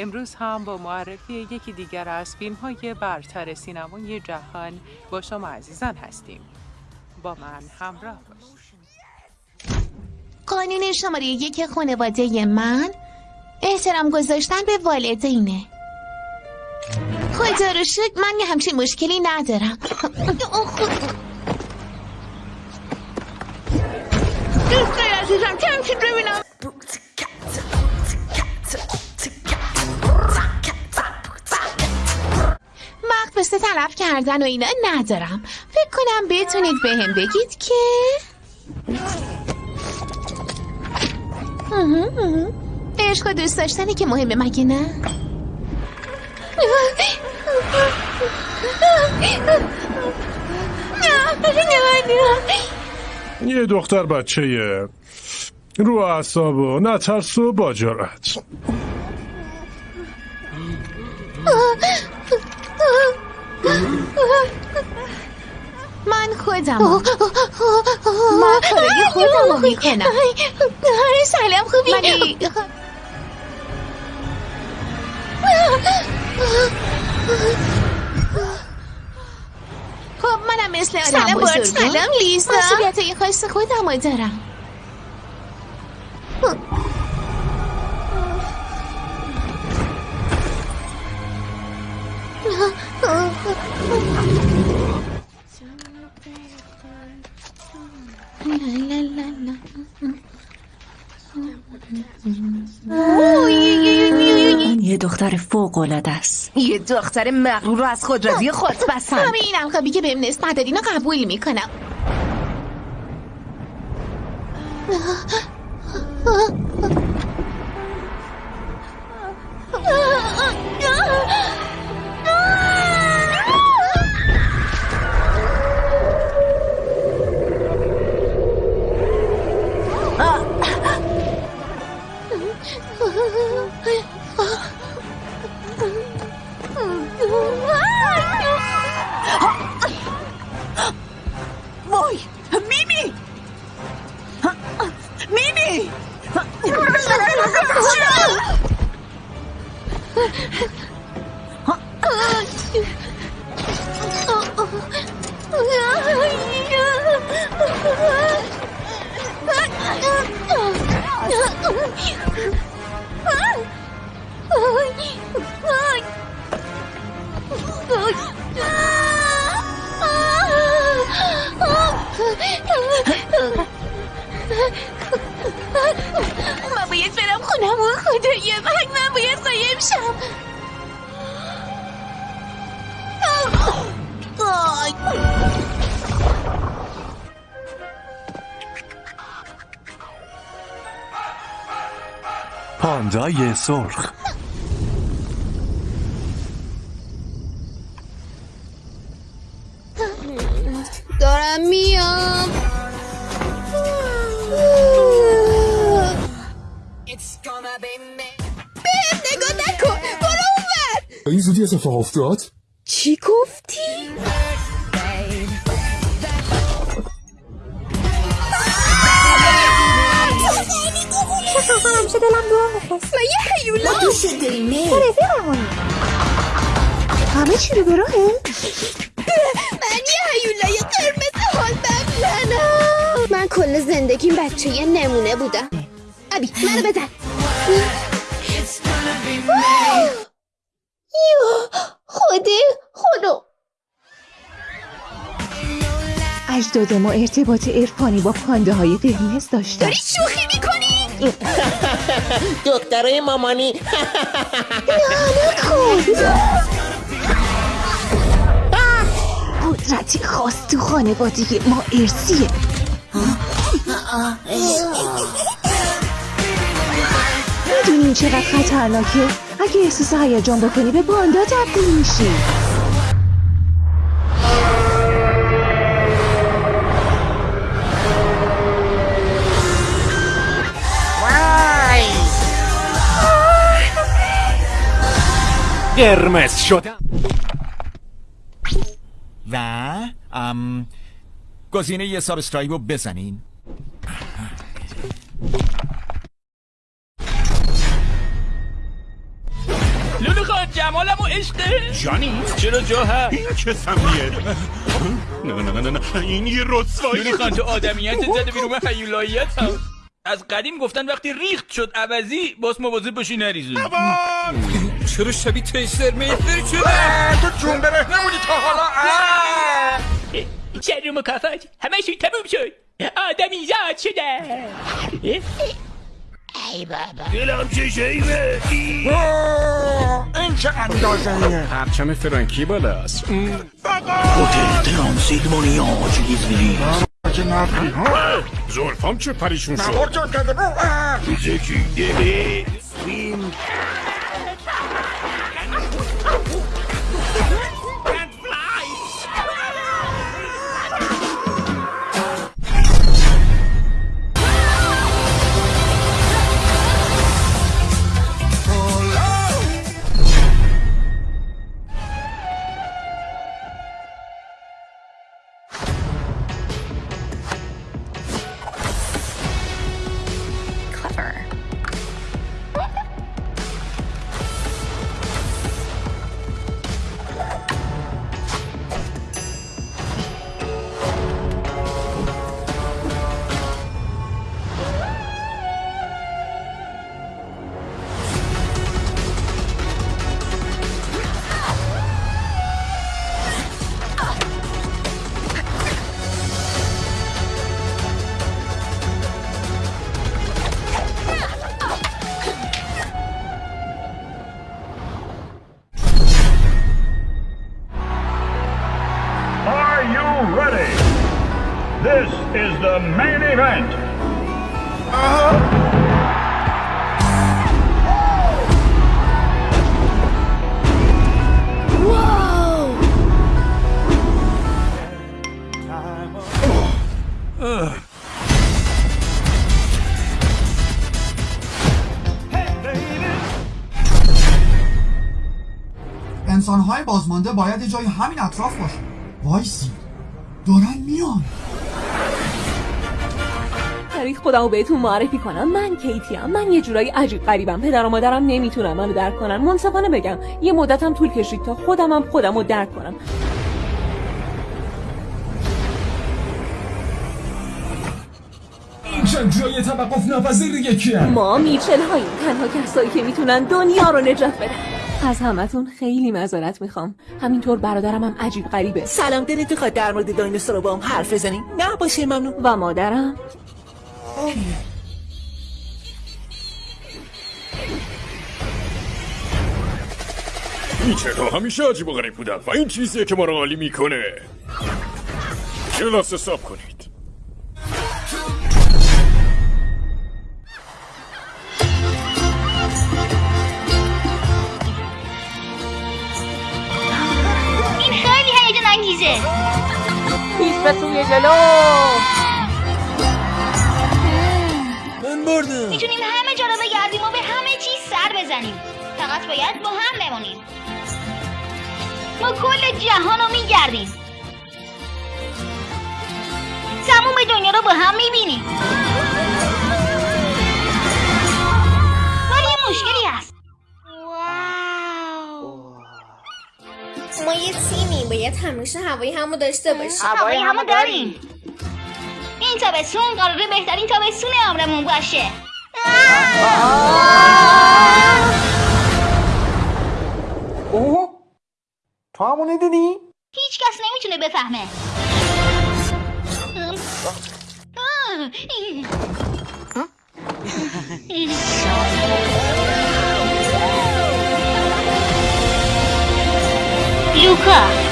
امروز هم با معرفی یکی دیگر از فیلم های برتر سینمای جهان با شما عزیزان هستیم. با من همراه باشید. قانون شماره یک خانواده من احترام گذاشتن به والدینه. خدا رو شکر من یه همچین مشکلی ندارم. دوستای عزیزم چند ببینم مثل طرف کردن و اینا ندارم. فکر کنم بتونید به هم بگید که؟ عشق و دوست داشتنی که مهمه مگه نه؟ یه دختر بچه رو اعصاب و نترس و با جرأت. من خودم. من کارای خودم رو می‌کنم. سلام خوبی؟ ولی خب منم مثل آدم سلام بزرگم. سلام لیزا. مسئولیت این خواست خودم رو دارم. این یه دختر فوق العاده است. یه دختر مغرور رو از خودروی خود بسن همه این القابی که بهم نسبت دادین رو قبول می‌کنم. من باید برم خونم و خدای من من باید قایم شم. پاندای سرخ. دارم میام. بهم نگاه نکن. برو اونور. این زودی اتفاق افتاد؟ چی گفتی؟ دوست داریم تو رفیقمونی همه چی رو به راهه من یه حیولای قرمز حال ببلنم من کل زندگیم بچه یه نمونه بودم ابی منو بزن یا خودی خودو اجداد ما ارتباط عرفانی با پانده های قرمز داشتن داری شوخی می‌کنی؟ دخترای مامانی قدرتی خاص تو خانوادگی ما ارسیه می‌دونین چقدر خطرناکه. اگه احساس هیجان بکنی به پاندا تبدیل میشی. قرمز شدم و ام گزینه یه subscribe رو بزنین. عشقه جانی؟ چرا جا هست؟ این چه سمیه؟ نه نه نه نه نه. این یه رسوایی. یونی خان تو آدمیت زده بیرون من حیولاییت هم. از قدیم گفتن وقتی ریخت شد عوضی باز مواظب باشی نریزون چرا شبیه تیسر میفر شده تو جون بره نمونی تا حالا شر و مکافات همشون تموم شد آدمی زاد شده دلم چه شیبه این چه اندازه پرچم فرانکی بالاست هتل ترانسیلوانیا چیزی زلفام چه پریشون شد نوار جان کرده زکی دلی انسانهای بازمانده باید جای همین اطراف باشه. وایسی. دارن میان. تاریخ خودمو بهتون معرفی کنم. من کیتی ام. من یه جورایی عجیب غریبم. پدر و مادرم نمی‌تونن منو درک کنن. منصفانه بگم یه مدتم طول کشید تا خودمم خودمو درک کنم. این چند جای توقف نپذیر یکی ما میچل هاییم تنها کسایی که می‌تونن دنیا رو نجات بدن. از همتون خیلی معذرت می‌خوام. همینطور برادرم هم عجیب غریبه. سلام دلت می‌خواد در مورد دایناسور با هم حرف بزنیم. نه باشه ممنون. و مادرم؟ این چرا؟ همیشه عجیب و غریب بودن و این چیزیه که ما رو عالی می‌کنه. کلاس حساب کنید. به سوی جلو من بردم. می‌تونیم همه جا رو بگردیم و به همه چیز سر بزنیم. فقط باید با هم بمونیم. ما کل جهان رو میگردیم. تموم دنیا رو با هم می‌بینیم. ولی یه مشکلی هست. ما یه تیمی باید همیشه هوای همو داشته باشیم هوای همو داریم. این تابستون قراره بهترین تابستون عمرمون باشه. اوه! تو همونو دیدی؟ هیچ کس نمی‌تونه بفهمه. لوکا.